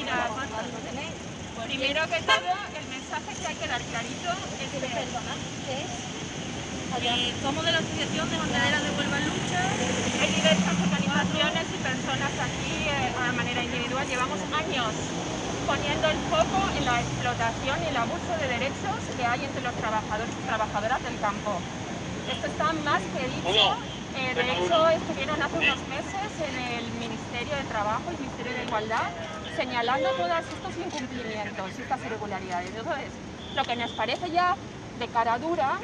Mira, primero que todo, el mensaje que hay que dar clarito es que... Eh, somos de la Asociación de Bandereras de Huelva en Lucha. Hay diversas organizaciones y personas aquí eh, de manera individual. Llevamos años poniendo el foco en la explotación y el abuso de derechos que hay entre los trabajadores y trabajadoras del campo. Esto está más que dicho. Eh, de hecho, estuvieron hace unos meses en el Ministerio de Trabajo y el Ministerio de Igualdad señalando todos estos incumplimientos y estas irregularidades. Entonces, lo que nos parece ya de cara dura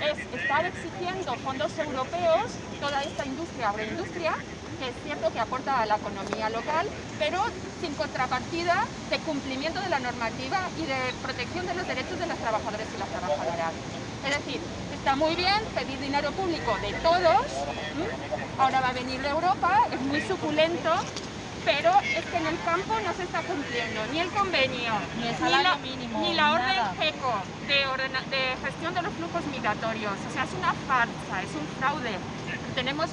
es estar exigiendo fondos europeos, toda esta industria, agroindustria, que es cierto que aporta a la economía local, pero sin contrapartida de cumplimiento de la normativa y de protección de los derechos de los trabajadores y las trabajadoras. Es decir, está muy bien pedir dinero público de todos, ahora va a venir de Europa, es muy suculento, pero es que en el campo no se está cumpliendo ni el convenio, ni, el la, mínimo, ni la orden GECO de, de, gestión de los flujos migratorios. O sea, es una farsa, es un fraude. Tenemos,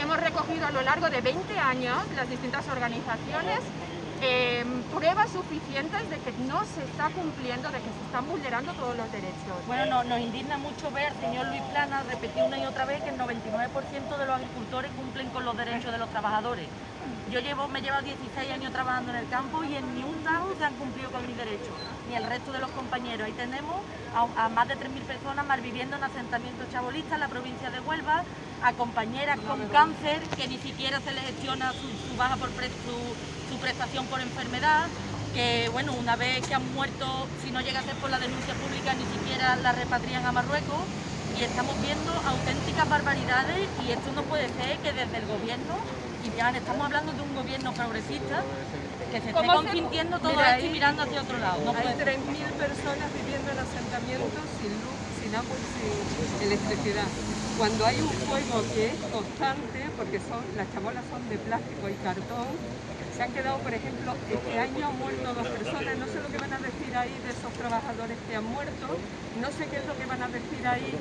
hemos recogido a lo largo de 20 años las distintas organizaciones eh, pruebas suficientes de que no se está cumpliendo, de que se están vulnerando todos los derechos. Bueno, no, nos indigna mucho ver, señor Luis Plana, repetir una y otra vez que el 99% de los agricultores cumplen con los derechos de los trabajadores. Yo llevo, me llevo 16 años trabajando en el campo y en ni un dado se han cumplido con mis derechos, ni el resto de los compañeros. Ahí tenemos a, más de 3.000 personas malviviendo en asentamientos chabolistas en la provincia de Huelva, a compañeras con cáncer que ni siquiera se les gestiona su, baja por su, prestación por enfermedad, que bueno, una vez que han muerto, si no llega a ser por la denuncia pública, ni siquiera la repatrian a Marruecos y estamos viendo auténticas barbaridades y esto no puede ser que desde el gobierno y ya estamos hablando de un gobierno progresista que se esté consintiendo todo esto y mirando hacia otro lado. hay 3.000 personas viviendo en asentamientos sin luz, sin agua y sin electricidad. Cuando hay un fuego que es constante, porque son, las chabolas son de plástico y cartón, se han quedado, por ejemplo, este año han muerto dos personas, no sé lo que van a decir ahí de esos trabajadores que han muerto, no sé qué es lo que van a decir ahí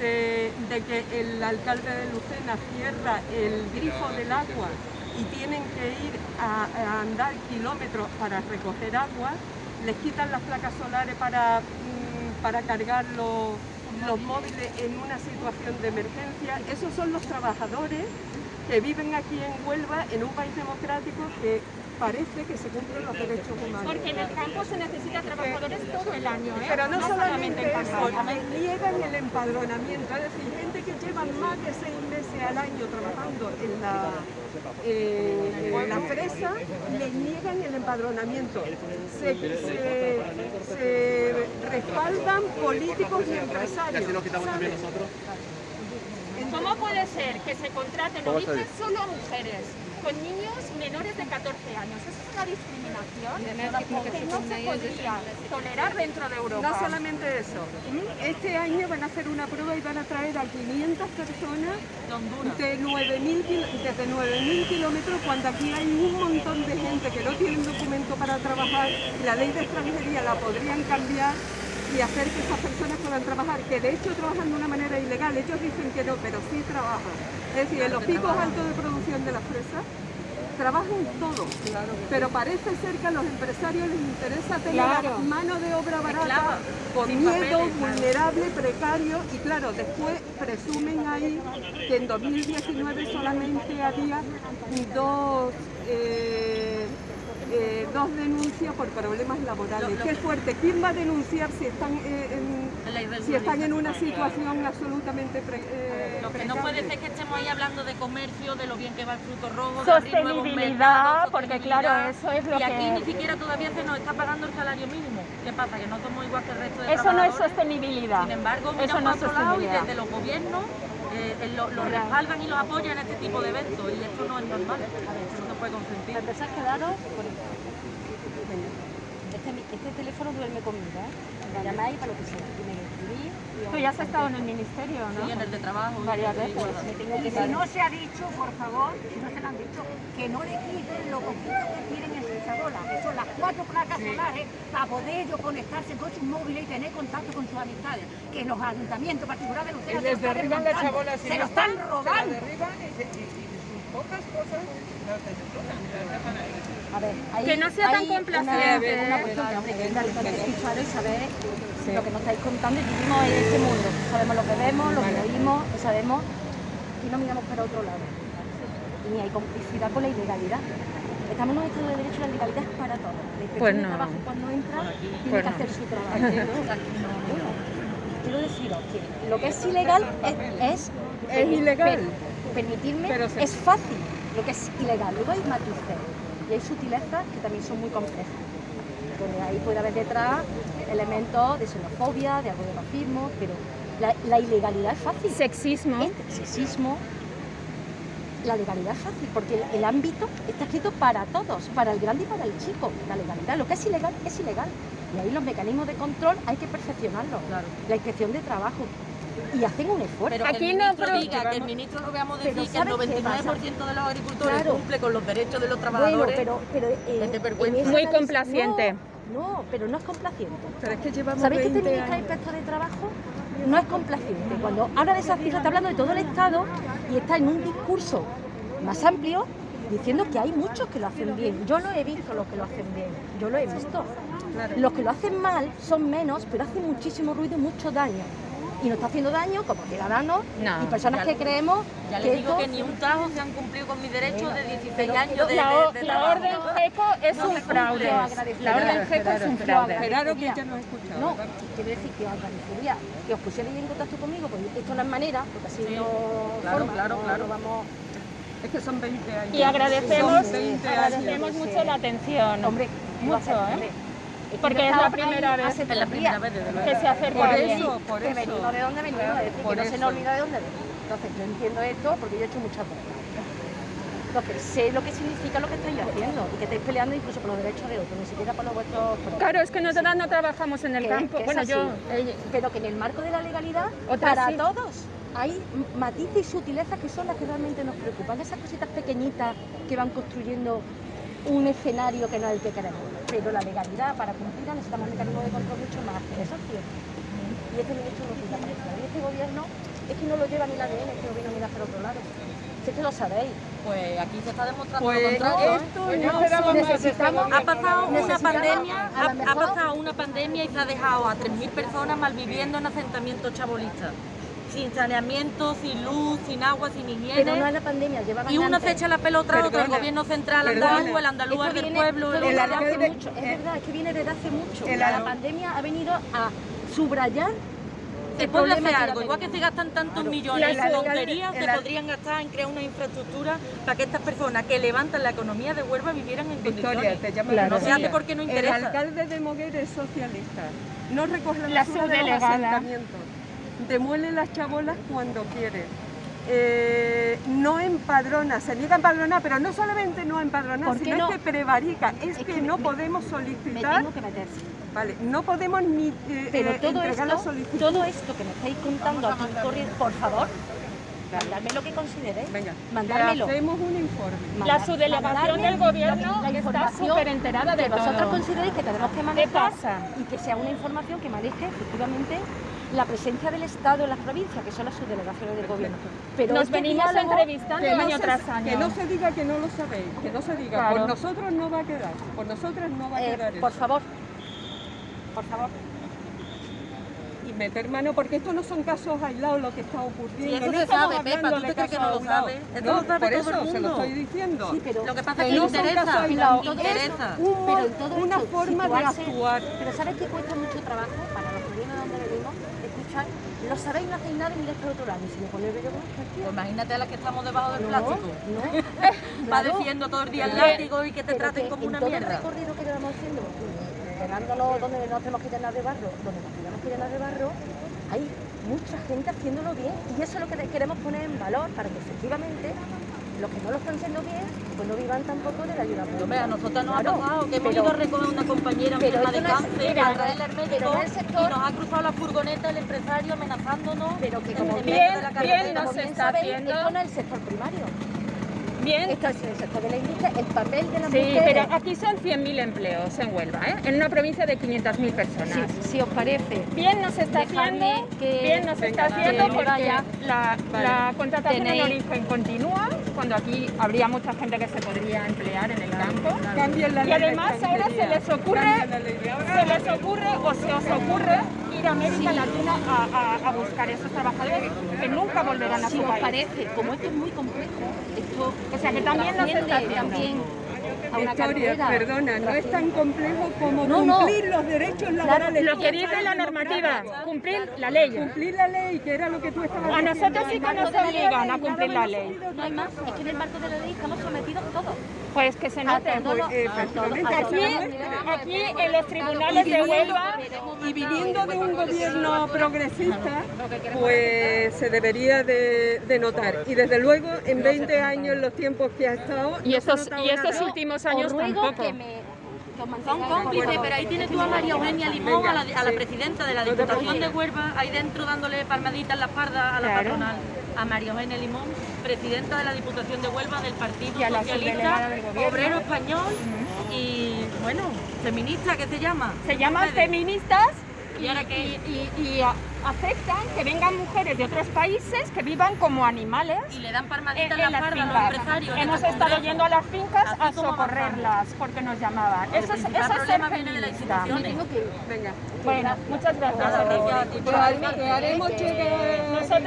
de, que el alcalde de Lucena cierra el grifo del agua y tienen que ir a, andar kilómetros para recoger agua, les quitan las placas solares para, mm, para cargar los, los móviles en una situación de emergencia. Esos son los trabajadores que viven aquí en Huelva, en un país democrático que parece que se cumplen los derechos humanos. Porque en el campo se necesita trabajadores todo el año, ¿eh? Pero no, solamente, eso, niegan el empadronamiento, es decir, gente que lleva más de seis meses al año trabajando en la, eh, en la fresa, les niegan el empadronamiento. Se, respaldan políticos y empresarios. ¿Cómo puede ser que se contraten o solo mujeres? con niños menores de 14 años. Eso es una discriminación que no se podría tolerar dentro de Europa. No solamente eso. Este año van a hacer una prueba y van a traer a 500 personas de 9 desde 9.000 kilómetros cuando aquí hay un montón de gente que no tienen documento para trabajar y la ley de extranjería la podrían cambiar y hacer que esas personas puedan trabajar, que de hecho trabajan de una manera ilegal, ellos dicen que no, pero sí trabajan. Es decir, en los picos altos de producción de las fresas trabajan todos, pero parece ser que a los empresarios les interesa tener mano de obra barata, con miedo, vulnerable, precario, y claro, después presumen ahí que en 2019 solamente había dos... Eh, eh, dos denuncias por problemas laborales. Qué fuerte. ¿Quién va a denunciar si están, eh, en, si están en una situación absolutamente eh, Lo que no puede ser que estemos ahí hablando de comercio, de lo bien que va el fruto rojo, sostenibilidad, porque claro, eso es lo y aquí ni siquiera todavía se nos está pagando el salario mínimo. ¿Qué pasa? Que no somos igual que el resto de Eso no es sostenibilidad. Sin embargo, eso no es lado y desde los gobiernos eh, lo, lo, respaldan y los apoyan en este tipo de eventos y esto no es normal, esto no se puede consentir. Para empezar, quedaros este, este, teléfono duerme conmigo, ¿eh? Me llamáis para lo que sea. Y me. Tú ya has estado en el ministerio, ¿no? Sí, en el de trabajo. Varias veces. Y si no se ha dicho, por favor, si no se lo han dicho, que no le quiten lo poquito que tienen en que son las cuatro placas solares, para poder ellos conectarse con sus móviles y tener contacto con sus amistades. Que los ayuntamientos particulares de ustedes se, derriban chabola, se lo están robando. pocas cosas, a A ver, hay, Que no sea tan una- complaciente. Una, cuestión que, hombre, que es importante escuchar y saber lo que nos estáis contando y vivimos en este mundo. Sabemos lo que vemos, lo que oímos, y sabemos y no miramos para otro lado. Y ni hay complicidad con la ilegalidad. Estamos un estado de derecho, la legalidad es para todos. La inspección Pues de no. trabajo cuando entra tiene Pues que no. hacer su trabajo. Quiero deciros que lo que es ilegal es, es, Es ilegal. per- permitirme se- es fácil lo que es ilegal. Luego hay matices y hay sutilezas que también son muy complejas. Donde ahí puede haber detrás elementos de xenofobia, de algo de racismo, pero la, la ilegalidad es fácil. Sexismo. Sexismo, la legalidad es fácil, porque el, el ámbito está escrito para todos, para el grande y para el chico. La legalidad, lo que es ilegal, es ilegal. Y ahí los mecanismos de control hay que perfeccionarlos. Claro. La inspección de trabajo. Y hacen un esfuerzo. Pero Aquí que el no, pero- diga, que el ministro lo veamos decir que el ¿sabes qué 99% de los agricultores Claro. cumple con los derechos de los Bueno, trabajadores. pero, pero eh, Es Muy complaciente. No, no, pero no es complaciente. Pero es que llevamos ¿Sabéis que este 20 ministro de años. inspector de trabajo no es complaciente? Cuando habla de esas cifras, está hablando de todo el Estado y está en un discurso más amplio diciendo que hay muchos que lo hacen bien. Yo lo he visto los que lo hacen bien, yo lo he visto. Los que lo hacen mal son menos, pero hacen muchísimo ruido y mucho daño. Y nos está haciendo daño como ciudadanos No, y personas ya que creemos Ya que les digo esto- que ni un tajo se han cumplido con mis derechos de 16 pero- años de, La, de- de la trabajo. orden GECO es No un fraude. La orden GECO es un fraude. Gerardo, que ya no ha escuchado. No, quiero decir que os agradecería que os pusierais en contacto conmigo, porque esto no es manera, porque así Sí, no claro, forma, claro, no- claro. vamos... Es que son 20 años. Y agradecemos, Son 20 años. agradecemos mucho la atención. Hombre, Mucho, ¿eh? Porque es la primera vez. Es la primera vez que se acerca Por eso, por que eso. venimos de dónde venimos, es decir, que no se nos olvida de dónde venimos. Entonces, yo entiendo esto porque yo he hecho muchas cosas. Entonces, sé lo que significa lo que estáis haciendo y que estáis peleando incluso por los derechos de otros, ni siquiera por los vuestros propios. Claro, es que nosotras no trabajamos en el Que- campo. que Bueno, así. yo... eh, pero que en el marco de la legalidad, para sí. todos, hay matices y sutilezas que son las que realmente nos preocupan, esas cositas pequeñitas que van construyendo un escenario que no es el que queremos. Pero la legalidad, para cumplirla, necesitamos un mecanismo de control mucho más cierto. Y este ministro no. Y este gobierno es que no lo lleva ni la ADN, este gobierno mira hacia otro lado. Si es que lo sabéis. Pues aquí se está demostrando Pues lo contrario. ¿eh? esto Pues no necesitamos- gobierno, Ha pasado una. Necesitamos, pandemia, ha, ha pasado una pandemia y se ha dejado a 3.000 personas malviviendo en asentamientos chabolistas. Sin saneamiento, sin luz, sin agua, sin Pero no higiene. es la pandemia, llevaban Y uno antes. se echa la pelota a otro, el gobierno central andaluz, el andaluz del pueblo, el el hace alcalde- mucho, es eh, verdad, es que viene desde hace mucho. el la pandemia ha venido a subrayar Se el puede hacer que algo, igual que se gastan tantos Claro. millones en el tonterías, se el podrían gastar en crear una infraestructura para que estas personas que levantan la economía de Huelva vivieran en Victoria, condiciones. te llamo Claro. No se hace porque no El interesa. alcalde de Moguer es socialista. No recoge la La basura de los subdelegada. asentamientos. Demuele las chabolas cuando quiere. Eh, no empadrona, se niega a empadronar, pero no solamente no empadronar, ¿Por qué sino no? es que prevarica, es, Es que, que no me- podemos Me solicitar, tengo que meter. vale, no podemos ni eh, Pero eh, todo entregar la esto, solicitud. todo esto que me estáis contando aquí por favor, mandadme lo que consideréis. Venga, mandármelo. hacemos un informe. La subdelegación mandarme del gobierno la está súper enterada de que vosotros consideréis que tenemos que ¿Qué manejar pasa? y que sea una información que maneje efectivamente la presencia del Estado en las provincias, que son las subdelegaciones del gobierno. Pero Nos este venimos entrevistando Que no, año se, tras año. que no se diga que no lo sabéis, que no se diga, Claro. por nosotros no va a quedar, por nosotras no va a Eh, quedar por eso. favor, por favor. Meter mano, porque estos no son casos aislados lo que está Sí, ocurriendo. eso no se sabe, Pepa, ¿tú te crees que no lo sabes? Esto No, lo sabe por todo eso el se lo estoy diciendo. Sí, pero, Lo que pasa es que no son interesa. casos aislados, interesa. es un mo- Pero en todo una esto, forma de actuar. Pero ¿sabes que cuesta mucho trabajo para los que vienen de donde venimos? Escuchar, lo sabéis, no hacéis nada y miráis para otro lado. Y si me el vello, Pues imagínate a las que estamos debajo del no, plástico. no. Padeciendo todo el día el látigo y que te traten como una todo mierda. el recorrido que llevamos haciendo, llevándolo donde no tenemos que llenar de barro, donde nos tenemos que llenar de barro, hay mucha gente haciéndolo bien y eso es lo que queremos poner en valor para que efectivamente los que no lo están haciendo bien, pues no vivan tampoco de la ayuda pública. Hombre, a nosotros nos Claro, ha pasado que hemos pero- ido a recoger una compañera pero enferma de no cáncer, a traerla al pero médico sector- y nos ha cruzado la furgoneta el empresario amenazándonos. pero que como bien, de la bien carretera. como bien está haciendo. esto no es el sector primario, Bien, esto es el sector de la industria, el papel de las sí, mujeres. pero aquí son 100.000 empleos en Huelva, ¿eh? en una provincia de 500.000 personas. si, si os parece, Bien nos está Dejadme haciendo, que- bien nos está haciendo porque la, Vale. la contratación en origen continúa cuando aquí habría mucha gente que se podría emplear en el campo. Cambien la Y además ahora se les ocurre, se les ocurre o se os ocurre ir a América Latina a, a- a buscar esos trabajadores que nunca volverán a Si su os país. parece, como esto es muy complejo, esto O sea que también lo se está trasciende haciendo. también a una Victoria, carrera. perdona, no es tan complejo como No, no. cumplir los derechos laborales. Lo que dice la normativa, cumplir la ley. Cumplir la ley, que era lo que tú estabas A diciendo. nosotros sí que nos obligan a cumplir la ley. No hay más, es que en el marco de la ley estamos sometidos todos. Pues que se note. todo lo- Pues, efectivamente, a todo- Aquí, aquí en los tribunales de Huelva Y viniendo de un gobierno progresista, pues se debería de, de notar. Y desde luego, en 20 años, los tiempos que ha estado... y y estos nada. Últimos años tampoco. que me que mantengáis cómplices, pero ahí tienes tú a María Eugenia Limón, a la, a la presidenta de la Diputación de Huelva, ahí dentro dándole palmaditas en la espalda a la Claro. patronal. A María Eugenia Limón, presidenta de la Diputación de Huelva del Partido Y Socialista, del obrero español y, bueno, feminista, ¿qué se llama? Se llaman Ustedes. feministas ¿Y ahora qué? y, y- y a- aceptan que vengan mujeres de otros países que vivan como animales Y le dan en, palmaditas en en la a los empresarios. Hemos estado yendo a las fincas a socorrerlas porque nos llamaban. El Eso es, principal eso es ser de. Venga. Bueno, muchas gracias. Nada,